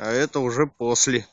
а это уже после.